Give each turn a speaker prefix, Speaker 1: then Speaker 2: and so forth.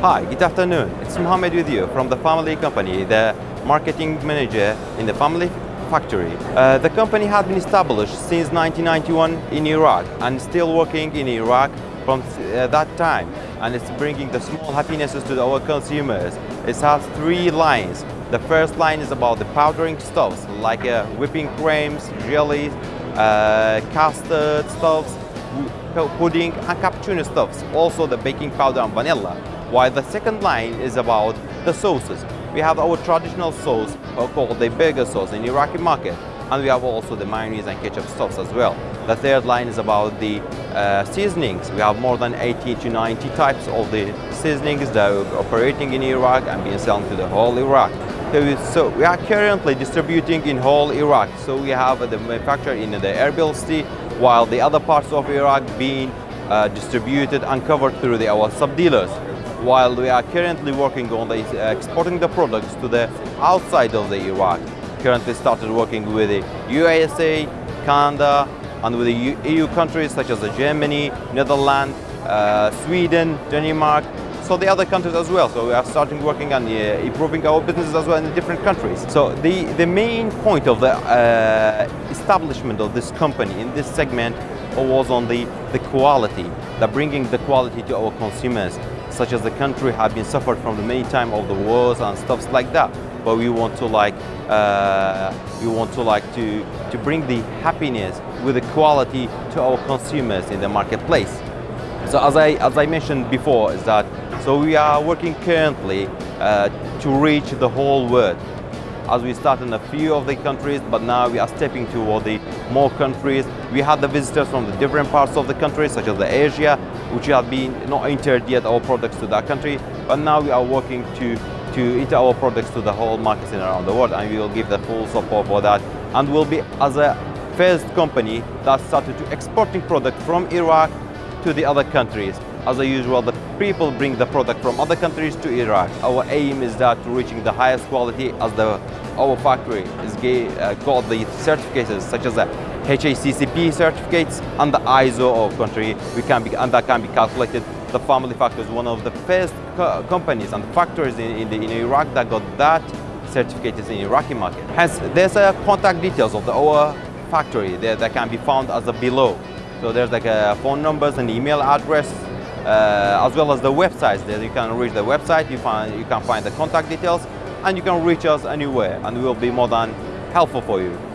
Speaker 1: Hi, good afternoon. It's Mohammed with you from the family company, the marketing manager in the family factory. Uh, the company has been established since 1991 in Iraq and still working in Iraq from uh, that time and it's bringing the small happinesses to our consumers. It has three lines. The first line is about the powdering stuffs like uh, whipping creams, jellies, uh, custard stuffs, pudding and cappuccino stuffs, also the baking powder and vanilla. While the second line is about the sauces. We have our traditional sauce called the burger sauce in Iraqi market and we have also the mayonnaise and ketchup stuffs as well. The third line is about the uh, seasonings. We have more than 80 to 90 types of the seasonings that are operating in Iraq and being sold to the whole Iraq. So we are currently distributing in whole Iraq. So we have the manufacturer in the Erbil city, while the other parts of Iraq being uh, distributed and covered through the, our sub-dealers. While we are currently working on the, uh, exporting the products to the outside of the Iraq. Currently started working with the USA, Canada, and with the EU countries such as Germany, Netherlands, uh, Sweden, Denmark, so the other countries as well. So we are starting working on uh, improving our businesses as well in the different countries. So the, the main point of the uh, establishment of this company in this segment was on the, the quality, the bringing the quality to our consumers, such as the country have been suffered from the many time of the wars and stuff like that. But we want to like, uh, we want to like to, to bring the happiness with the quality to our consumers in the marketplace. So as I, as I mentioned before, is that so we are working currently uh, to reach the whole world. As we start in a few of the countries, but now we are stepping toward the more countries. We had the visitors from the different parts of the country, such as the Asia, which have been not entered yet our products to that country. But now we are working to to enter our products to the whole markets around the world, and we will give the full support for that. And we'll be as a first company that started to exporting product from Iraq to the other countries. As a usual, the people bring the product from other countries to Iraq. Our aim is that reaching the highest quality as the our factory is uh, got the certificates such as the HACCP certificates and the ISO of country we can be and that can be calculated. The family factory is one of the first co companies and factories in, in, the, in Iraq that got that certificate in Iraqi market. Hence, there's a contact details of the our factory there that can be found as a below. So there's like a phone numbers and email address, uh, as well as the websites. There you can reach the website, you, find, you can find the contact details, and you can reach us anywhere, and we will be more than helpful for you.